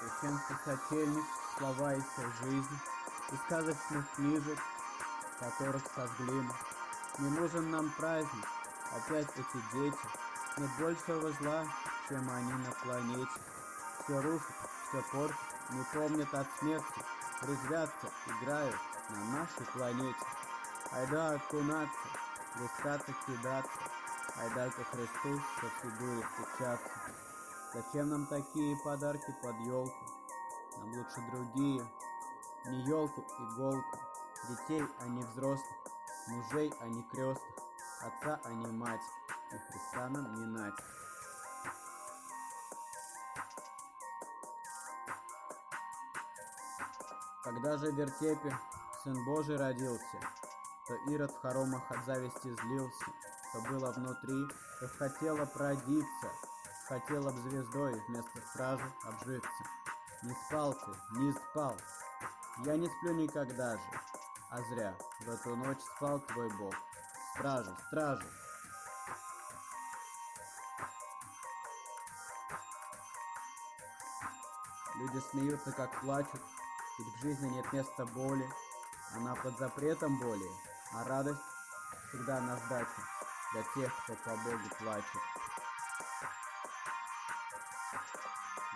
Крещенский сочельник, слова и вся жизнь, И сказочных книжек, которых сожгли мы. Не нужен нам праздник, опять эти дети, Нет большего зла, чем они на планете. Все рушат, все портят, не помнят от смерти, Резвятся, играют на нашей планете. Айда окунаться, плескаться, кидаться, Айда ко Христу со фигуре встречаться. Зачем нам такие подарки под елку? Нам лучше другие. Не елку, иголку. Детей, а не взрослых. Мужей, а не крестных. Отца, а не мать. И Христа нам не нать. Когда же в вертепе Сын Божий родился, То Ирод в хоромах от зависти злился, То было внутри, то хотело продиться, Хотела б звездой вместо стражи обжиться. Не спал не спал, я не сплю никогда же, А зря, в эту ночь спал твой Бог. Стражи, стражи, Люди смеются, как плачут, ведь в жизни нет места боли. Она под запретом боли, а радость всегда на сдаче для тех, кто по Богу плачет.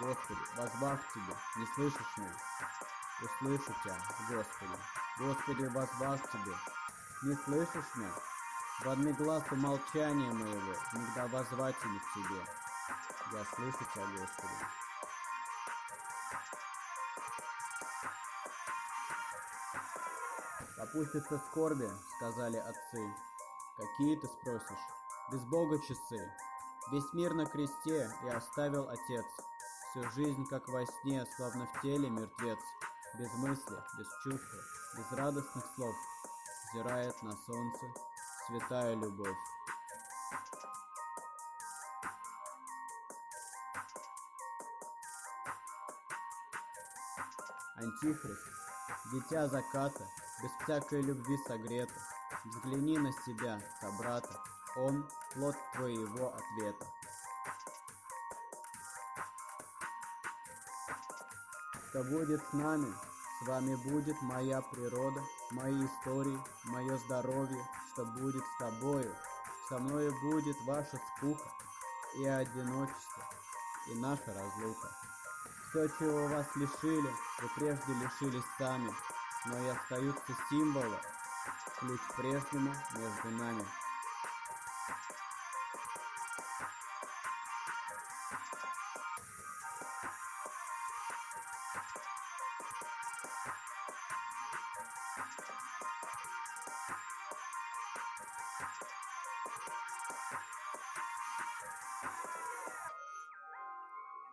Господи, возбав Тебе, не слышишь меня? Услышу Тебя, Господи. Господи, возбав Тебе, не слышишь меня? В одни глазу молчания моего, Иногда возвать не к Тебе. Я слышу Тебя, Господи. Опустятся скорби, сказали отцы. Какие ты спросишь? Без Бога часы. Весь мир на кресте и оставил Отец. Всю жизнь, как во сне, словно в теле мертвец. Без мысли, без чувства, без радостных слов. Взирает на солнце святая любовь. Антихрист, дитя заката, без всякой любви согрета, Взгляни на себя, собрата, он — плод твоего ответа. Что будет с нами, с вами будет моя природа, мои истории, мое здоровье, что будет с тобою, со мною будет ваша скука и одиночество, и наша разлука. Все, чего вас лишили, вы прежде лишились сами, но и остаются символы, ключ прежнему между нами.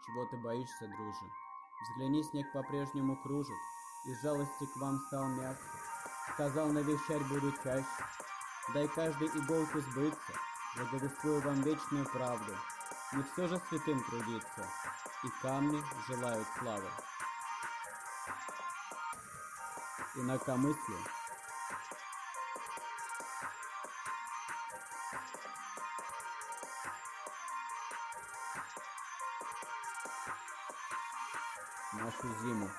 Чего ты боишься, друже? Взгляни, снег по-прежнему кружит, Из жалости к вам стал мягче. Сказал, навещать буду чаще. Дай каждой иголке сбыться, Благовествую вам вечную правду. Не все же святым трудиться, И камни желают славы. Инакомыслие нашу зиму.